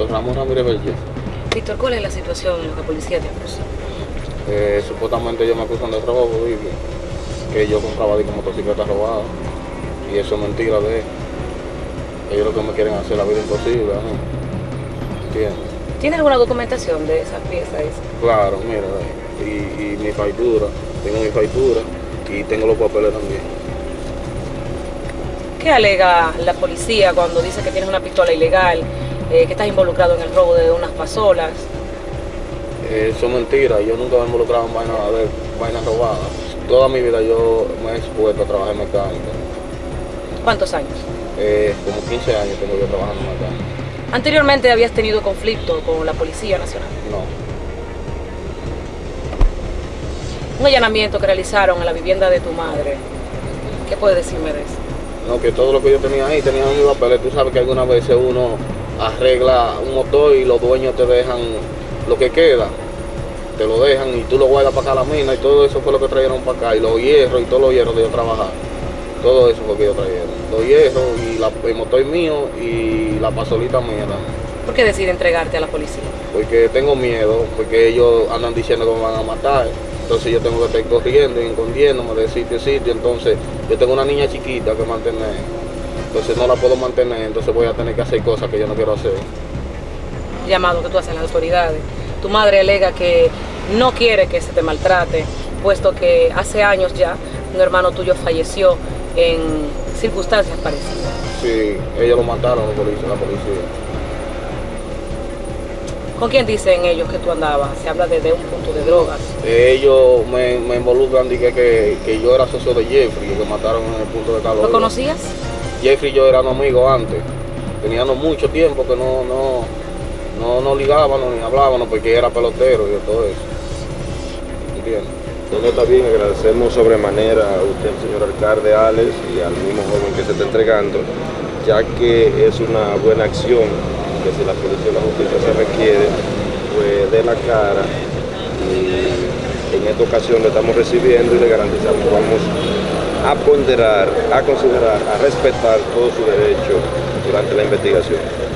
Víctor Ramón Ramírez. Víctor, ¿cuál es la situación en la que la policía te acusa? Eh, supuestamente ellos me acusan de robo, que yo compraba de motocicletas robadas. Y eso es mentira de ellos. Ellos lo que me quieren hacer la vida imposible, ¿no? ¿Entiendes? ¿Tiene alguna documentación de esas piezas? Claro, mira, y, y mi factura, tengo mi factura y tengo los papeles también. ¿Qué alega la policía cuando dice que tienes una pistola ilegal, eh, que estás involucrado en el robo de unas pasolas? Eh, Eso es mentira, yo nunca me he involucrado en vainas de vainas robadas. Toda mi vida yo me he expuesto a trabajar en mecánica. ¿Cuántos años? Eh, como 15 años tengo yo trabajando en mecánica. Anteriormente habías tenido conflicto con la Policía Nacional. No. Un allanamiento que realizaron en la vivienda de tu madre. ¿Qué puedes decirme de eso? No, que todo lo que yo tenía ahí tenía mis papeles. Tú sabes que algunas veces uno arregla un motor y los dueños te dejan lo que queda. Te lo dejan y tú lo guardas para acá a la mina y todo eso fue lo que trajeron para acá. Y los hierros y todos los hierros de yo trabajar. Todo eso fue que yo trajeron. Los hierros y la, el motor mío y la pasolita mía. ¿Por qué decides entregarte a la policía? Porque tengo miedo, porque ellos andan diciendo que me van a matar. Entonces yo tengo que estar corriendo y escondiéndome de sitio a sitio. Entonces yo tengo una niña chiquita que mantener. Entonces no la puedo mantener, entonces voy a tener que hacer cosas que yo no quiero hacer. Llamado que tú haces a las autoridades. Tu madre alega que no quiere que se te maltrate, puesto que hace años ya un hermano tuyo falleció en circunstancias parecidas. Sí, ellos lo mataron la policía. La policía. ¿Con quién dicen ellos que tú andabas? Se habla de, de un punto de drogas. Ellos me, me involucran y que, que, que yo era socio de Jeffrey, que mataron en el punto de calor. ¿Lo conocías? Jeffrey y yo éramos amigos antes. Teníamos mucho tiempo que no, no, no, no ligábamos ni hablábamos porque era pelotero y todo eso. ¿Entiendes? Está bien, agradecemos sobremanera a usted, señor alcalde Alex, y al mismo joven que se está entregando, ya que es una buena acción que si la policía y la justicia se requiere, pues dé la cara y en esta ocasión le estamos recibiendo y le garantizamos que vamos a ponderar, a considerar, a respetar todo su derecho durante la investigación.